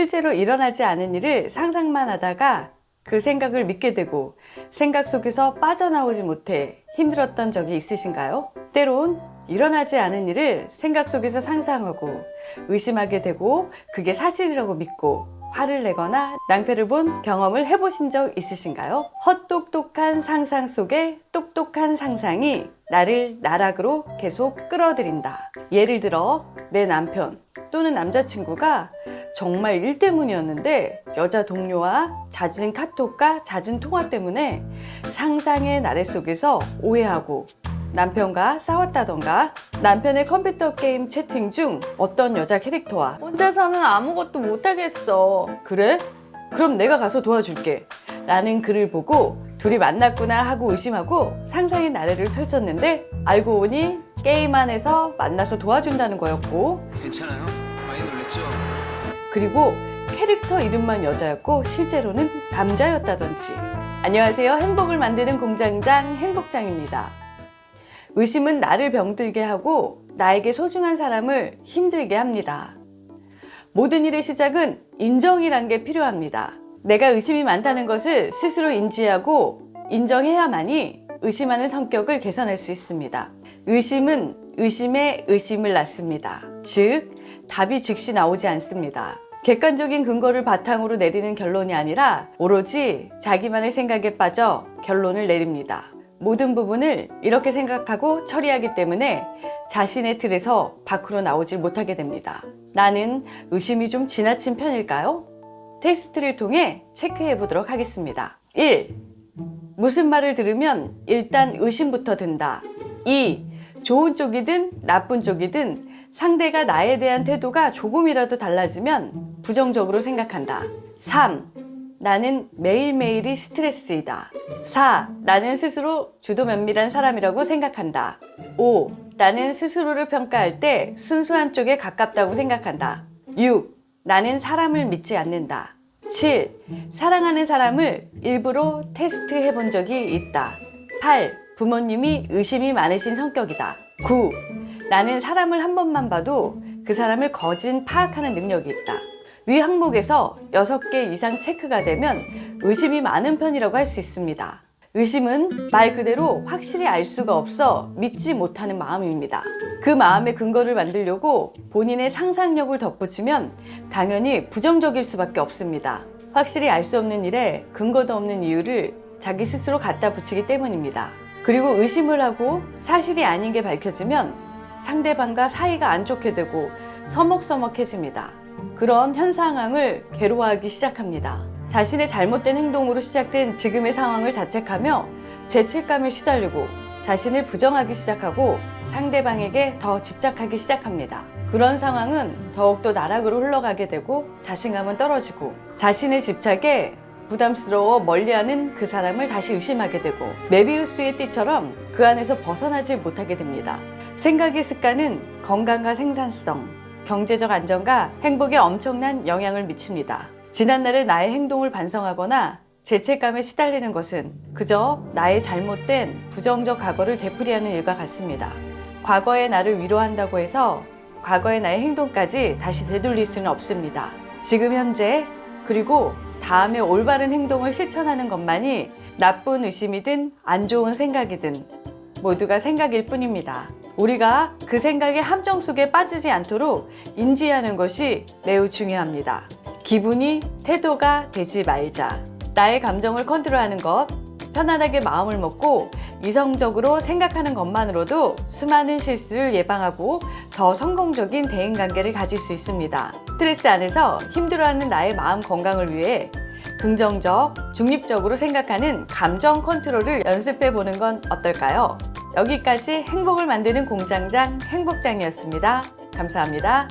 실제로 일어나지 않은 일을 상상만 하다가 그 생각을 믿게 되고 생각 속에서 빠져나오지 못해 힘들었던 적이 있으신가요? 때론 일어나지 않은 일을 생각 속에서 상상하고 의심하게 되고 그게 사실이라고 믿고 화를 내거나 낭패를 본 경험을 해보신 적 있으신가요? 헛똑똑한 상상 속에 똑똑한 상상이 나를 나락으로 계속 끌어들인다. 예를 들어 내 남편 또는 남자친구가 정말 일 때문이었는데 여자 동료와 잦은 카톡과 잦은 통화 때문에 상상의 나래 속에서 오해하고 남편과 싸웠다던가 남편의 컴퓨터 게임 채팅 중 어떤 여자 캐릭터와 혼자서는 아무것도 못하겠어 그래? 그럼 내가 가서 도와줄게 라는 글을 보고 둘이 만났구나 하고 의심하고 상상의 나래를 펼쳤는데 알고 보니 게임 안에서 만나서 도와준다는 거였고 괜찮아요? 많이 놀랬죠? 그리고 캐릭터 이름만 여자였고 실제로는 남자였다던지 안녕하세요 행복을 만드는 공장장 행복장입니다 의심은 나를 병들게 하고 나에게 소중한 사람을 힘들게 합니다. 모든 일의 시작은 인정이란 게 필요합니다. 내가 의심이 많다는 것을 스스로 인지하고 인정해야만이 의심하는 성격을 개선할 수 있습니다. 의심은 의심에 의심을 낳습니다. 즉 답이 즉시 나오지 않습니다. 객관적인 근거를 바탕으로 내리는 결론이 아니라 오로지 자기만의 생각에 빠져 결론을 내립니다 모든 부분을 이렇게 생각하고 처리하기 때문에 자신의 틀에서 밖으로 나오지 못하게 됩니다 나는 의심이 좀 지나친 편일까요? 테스트를 통해 체크해 보도록 하겠습니다 1. 무슨 말을 들으면 일단 의심부터 든다 2. 좋은 쪽이든 나쁜 쪽이든 상대가 나에 대한 태도가 조금이라도 달라지면 부정적으로 생각한다 3. 나는 매일매일이 스트레스이다 4. 나는 스스로 주도 면밀한 사람이라고 생각한다 5. 나는 스스로를 평가할 때 순수한 쪽에 가깝다고 생각한다 6. 나는 사람을 믿지 않는다 7. 사랑하는 사람을 일부러 테스트해 본 적이 있다 8. 부모님이 의심이 많으신 성격이다 9. 나는 사람을 한 번만 봐도 그 사람을 거진 파악하는 능력이 있다 위 항목에서 6개 이상 체크가 되면 의심이 많은 편이라고 할 수 있습니다. 의심은 말 그대로 확실히 알 수가 없어 믿지 못하는 마음입니다. 그 마음의 근거를 만들려고 본인의 상상력을 덧붙이면 당연히 부정적일 수밖에 없습니다. 확실히 알 수 없는 일에 근거도 없는 이유를 자기 스스로 갖다 붙이기 때문입니다. 그리고 의심을 하고 사실이 아닌 게 밝혀지면 상대방과 사이가 안 좋게 되고 서먹서먹해집니다 그런 현 상황을 괴로워하기 시작합니다. 자신의 잘못된 행동으로 시작된 지금의 상황을 자책하며 죄책감에 시달리고 자신을 부정하기 시작하고 상대방에게 더 집착하기 시작합니다. 그런 상황은 더욱더 나락으로 흘러가게 되고 자신감은 떨어지고 자신의 집착에 부담스러워 멀리하는 그 사람을 다시 의심하게 되고 메비우스의 띠처럼 그 안에서 벗어나지 못하게 됩니다. 생각의 습관은 건강과 생산성, 경제적 안정과 행복에 엄청난 영향을 미칩니다. 지난날의 나의 행동을 반성하거나 죄책감에 시달리는 것은 그저 나의 잘못된 부정적 과거를 되풀이하는 일과 같습니다. 과거의 나를 위로한다고 해서 과거의 나의 행동까지 다시 되돌릴 수는 없습니다. 지금 현재 그리고 다음에 올바른 행동을 실천하는 것만이 나쁜 의심이든 안 좋은 생각이든 모두가 생각일 뿐입니다 우리가 그 생각의 함정 속에 빠지지 않도록 인지하는 것이 매우 중요합니다. 기분이 태도가 되지 말자. 나의 감정을 컨트롤하는 것 편안하게 마음을 먹고 이성적으로 생각하는 것만으로도 수많은 실수를 예방하고 더 성공적인 대인관계를 가질 수 있습니다. 스트레스 안에서 힘들어하는 나의 마음 건강을 위해 긍정적, 중립적으로 생각하는 감정 컨트롤을 연습해 보는 건 어떨까요? 여기까지 행복을 만드는 공장장 행복장이었습니다. 감사합니다.